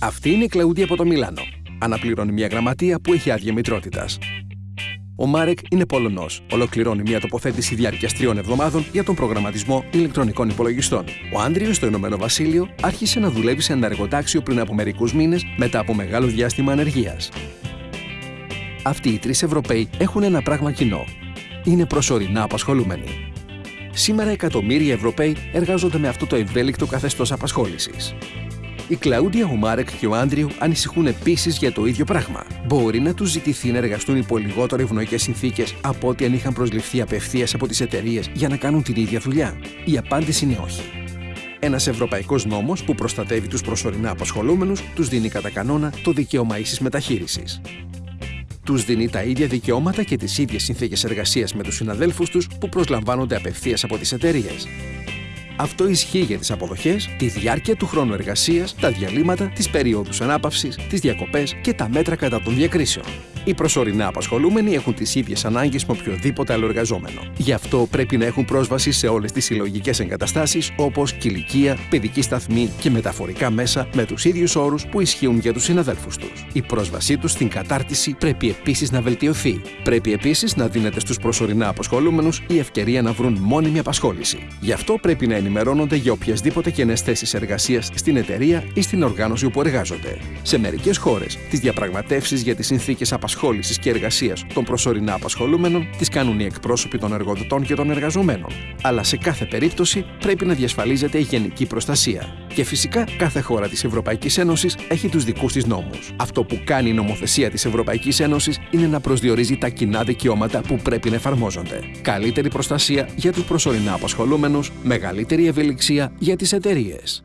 Αυτή είναι η Κλαούντια από το Μιλάνο. Αναπληρώνει μια γραμματεία που έχει άδεια μητρότητας. Ο Μάρεκ είναι Πολωνός. Ολοκληρώνει μια τοποθέτηση διάρκεια τριών εβδομάδων για τον προγραμματισμό ηλεκτρονικών υπολογιστών. Ο Άντριο στο Ηνωμένο Βασίλειο άρχισε να δουλεύει σε ένα εργοτάξιο πριν από μερικούς μήνες μετά από μεγάλο διάστημα ανεργίας. Αυτοί οι τρεις Ευρωπαίοι έχουν ένα πράγμα κοινό. Είναι προσωρινά απασχολούμενοι. Σήμερα εκατομμύρια Ευρωπαίοι εργάζονται με αυτό το ευέλικτο καθεστώς απασχόλησης. Η Κλαούντια, ο Μάρεκ και ο Άντριου ανησυχούν επίσης για το ίδιο πράγμα. Μπορεί να τους ζητηθεί να εργαστούν υπό λιγότερο ευνοϊκές συνθήκες από ό,τι αν είχαν προσληφθεί απευθείας από τις εταιρείες για να κάνουν την ίδια δουλειά. Η απάντηση είναι όχι. Ένας ευρωπαϊκός νόμος που προστατεύει τους προσωρινά απασχολούμενους τους δίνει κατά κανόνα το δικαίωμα ίσης μεταχείρισης. Τους δίνει τα ίδια δικαιώματα και τις ίδιες συνθήκες εργασίας με τους συναδέλφους τους που προσλαμβάνονται απευθείας από τις εταιρείες. Αυτό ισχύει για τις αποδοχές, τη διάρκεια του χρόνου εργασίας, τα διαλύματα, τις περίοδου ανάπαυσης, τις διακοπές και τα μέτρα κατά των διακρίσεων. Οι προσωρινά απασχολούμενοι έχουν τις ίδιες ανάγκες με οποιοδήποτε άλλο εργαζόμενο. Γι' αυτό πρέπει να έχουν πρόσβαση σε όλες τις συλλογικές εγκαταστάσεις όπως κηλικία, παιδική σταθμή και μεταφορικά μέσα με τους ίδιους όρους που ισχύουν για τους συναδέλφους τους. Η πρόσβασή τους στην κατάρτιση πρέπει επίσης να βελτιωθεί. Πρέπει επίσης να δίνεται στους προσωρινά απασχολούμενους η ευκαιρία να βρουν μόνιμη απασχόληση. Γι' αυτό πρέπει να ενημερώνονται για οποιασδήποτε κενές θέσεις εργασίας στην εταιρεία ή στην οργάνωση όπου εργάζονται. Σε μερικές χώρες, τις διαπραγματεύσεις για τις συνθήκες απασχόλησης και εργασίας των προσωρινά απασχολούμενων τις κάνουν οι εκπρόσωποι των εργοδοτών και των εργαζομένων. Αλλά σε κάθε περίπτωση πρέπει να διασφαλίζεται η γενική προστασία. Και φυσικά κάθε χώρα της Ευρωπαϊκής Ένωσης έχει τους δικούς της νόμους. Αυτό που κάνει η νομοθεσία της Ευρωπαϊκής Ένωσης είναι να προσδιορίζει τα κοινά δικαιώματα που πρέπει να εφαρμόζονται. Καλύτερη προστασία για τους προσωρινά απασχολούμενους, μεγαλύτερη ευελιξία για τις εταιρείες.